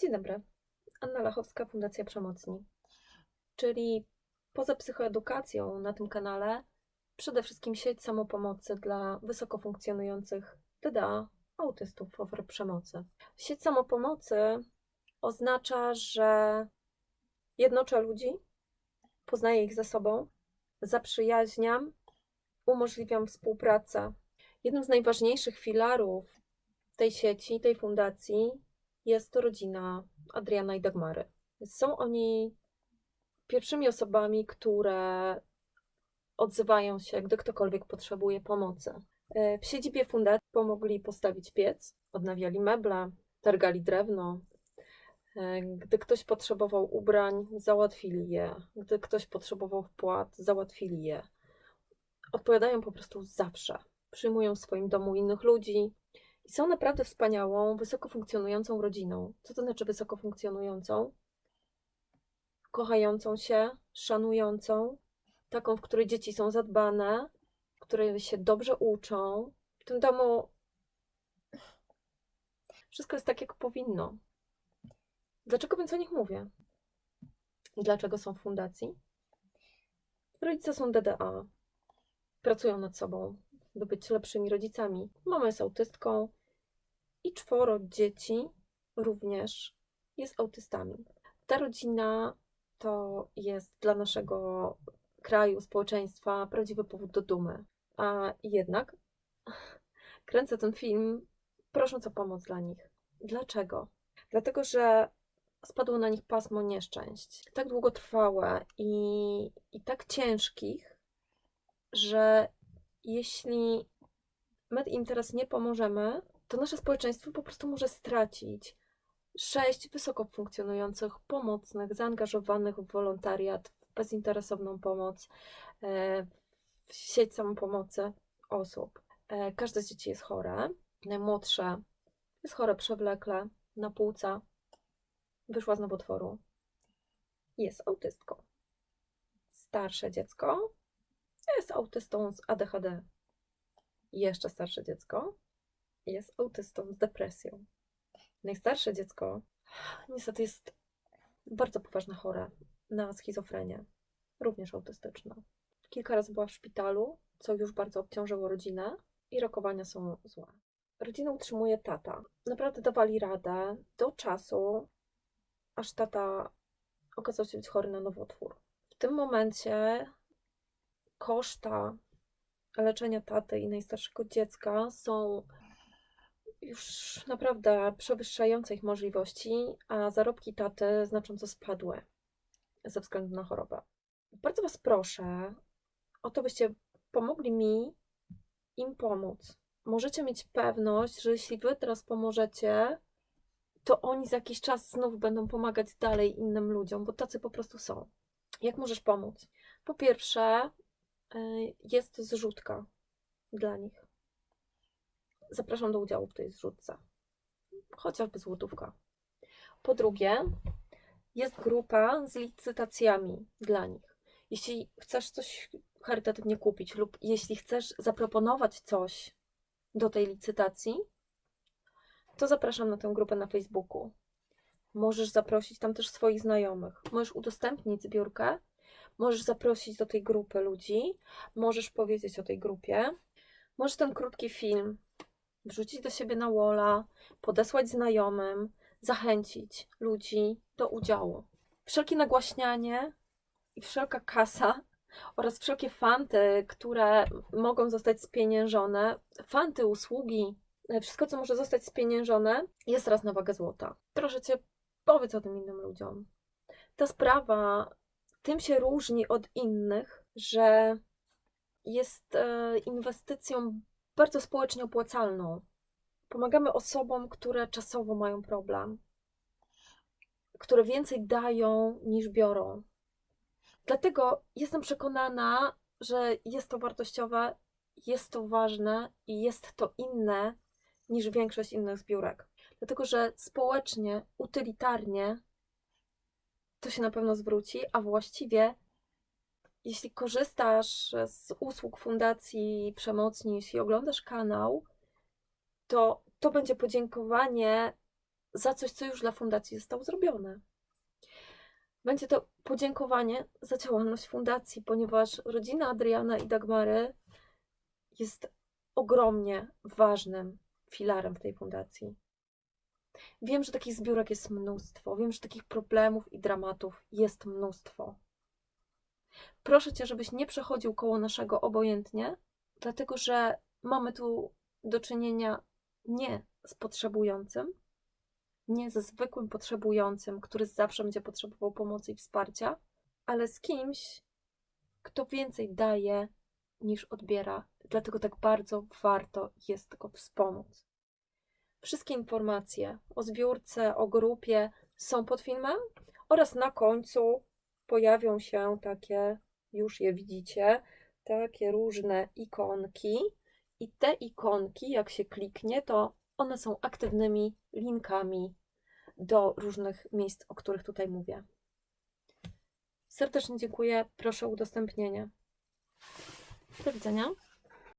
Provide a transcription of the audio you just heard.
Dzień dobry. Anna Lachowska, Fundacja Przemocni. Czyli poza psychoedukacją na tym kanale, przede wszystkim sieć samopomocy dla wysoko funkcjonujących DDA, autystów, ofiar przemocy. Sieć samopomocy oznacza, że jednoczę ludzi, poznaję ich ze sobą, zaprzyjaźniam, umożliwiam współpracę. Jednym z najważniejszych filarów tej sieci, tej fundacji jest to rodzina Adriana i Dagmary. Są oni pierwszymi osobami, które odzywają się, gdy ktokolwiek potrzebuje pomocy. E, W siedzibie fundacji pomogli postawić piec, odnawiali meble, targali drewno. E, Gdy ktoś potrzebował ubrań, załatwili je. Gdy ktoś potrzebował wpłat, załatwili je. Odpowiadają po prostu zawsze. Przyjmują w swoim domu innych ludzi, i są naprawdę wspaniałą, wysoko funkcjonującą rodziną. Co to znaczy wysoko funkcjonującą? Kochającą się, szanującą, taką, w której dzieci są zadbane, w której się dobrze uczą. W tym domu wszystko jest tak, jak powinno. Dlaczego więc o nich mówię? Dlaczego są w fundacji? Rodzice są DDA, pracują nad sobą, by być lepszymi rodzicami. Mama jest autystką i czworo dzieci również jest autystami. Ta rodzina to jest dla naszego kraju, społeczeństwa prawdziwy powód do dumy. A jednak kręcę ten film prosząc o pomoc dla nich. Dlaczego? Dlatego, że spadło na nich pasmo nieszczęść, tak długotrwałe i, i tak ciężkich, że jeśli my im teraz nie pomożemy, to nasze społeczeństwo po prostu może stracić sześć wysoko funkcjonujących, pomocnych, zaangażowanych w wolontariat, w bezinteresowną pomoc, e, w sieć samopomocy osób. E, Każde z dzieci jest chore. Najmłodsze jest chore przewlekle, na płuca, wyszła z nowotworu. Jest autystką. Starsze dziecko jest autystą z ADHD. Jeszcze starsze dziecko jest autystą z depresją. Najstarsze dziecko niestety jest bardzo poważnie chore na schizofrenię, również autystyczna. Kilka razy była w szpitalu, co już bardzo obciążyło rodzinę i rokowania są złe. Rodzinę utrzymuje tata. Naprawdę dawali radę do czasu, aż tata okazał się być chory na nowotwór. W tym momencie koszta leczenia taty i najstarszego dziecka są już naprawdę przewyższające ich możliwości, a zarobki taty znacząco spadły ze względu na chorobę. Bardzo Was proszę o to, byście pomogli mi im pomóc. Możecie mieć pewność, że jeśli Wy teraz pomożecie, to oni za jakiś czas znów będą pomagać dalej innym ludziom, bo tacy po prostu są. Jak możesz pomóc? Po pierwsze, y, jest zrzutka dla nich. Zapraszam do udziału w tej zrzutce. Chociażby złotówka. Po drugie, jest grupa z licytacjami dla nich. Jeśli chcesz coś charytatywnie kupić lub jeśli chcesz zaproponować coś do tej licytacji, to zapraszam na tę grupę na Facebooku. Możesz zaprosić tam też swoich znajomych. Możesz udostępnić zbiórkę, możesz zaprosić do tej grupy ludzi, możesz powiedzieć o tej grupie, możesz ten krótki film wrzucić do siebie na walla, podesłać znajomym, zachęcić ludzi do udziału. Wszelkie nagłaśnianie i wszelka kasa oraz wszelkie fanty, które mogą zostać spieniężone, fanty, usługi, wszystko, co może zostać spieniężone, jest raz na wagę złota. Proszę Cię, powiedz o tym innym ludziom. Ta sprawa tym się różni od innych, że jest e, inwestycją bardzo społecznie opłacalną. Pomagamy osobom, które czasowo mają problem, które więcej dają niż biorą. Dlatego jestem przekonana, że jest to wartościowe, jest to ważne i jest to inne niż większość innych zbiórek. Dlatego, że społecznie, utylitarnie to się na pewno zwróci, a właściwie jeśli korzystasz z usług Fundacji Przemocni, jeśli oglądasz kanał, to to będzie podziękowanie za coś, co już dla fundacji zostało zrobione. Będzie to podziękowanie za działalność fundacji, ponieważ rodzina Adriana i Dagmary jest ogromnie ważnym filarem w tej fundacji. Wiem, że takich zbiórek jest mnóstwo, wiem, że takich problemów i dramatów jest mnóstwo. Proszę cię, żebyś nie przechodził koło naszego obojętnie, dlatego że mamy tu do czynienia nie z potrzebującym, nie ze zwykłym potrzebującym, który zawsze będzie potrzebował pomocy i wsparcia, ale z kimś, kto więcej daje niż odbiera. Dlatego tak bardzo warto jest go wspomóc. Wszystkie informacje o zbiórce, o grupie są pod filmem oraz na końcu pojawią się takie, już je widzicie, takie różne ikonki. I te ikonki, jak się kliknie, to one są aktywnymi linkami do różnych miejsc, o których tutaj mówię. Serdecznie dziękuję. Proszę o udostępnienie. Do widzenia.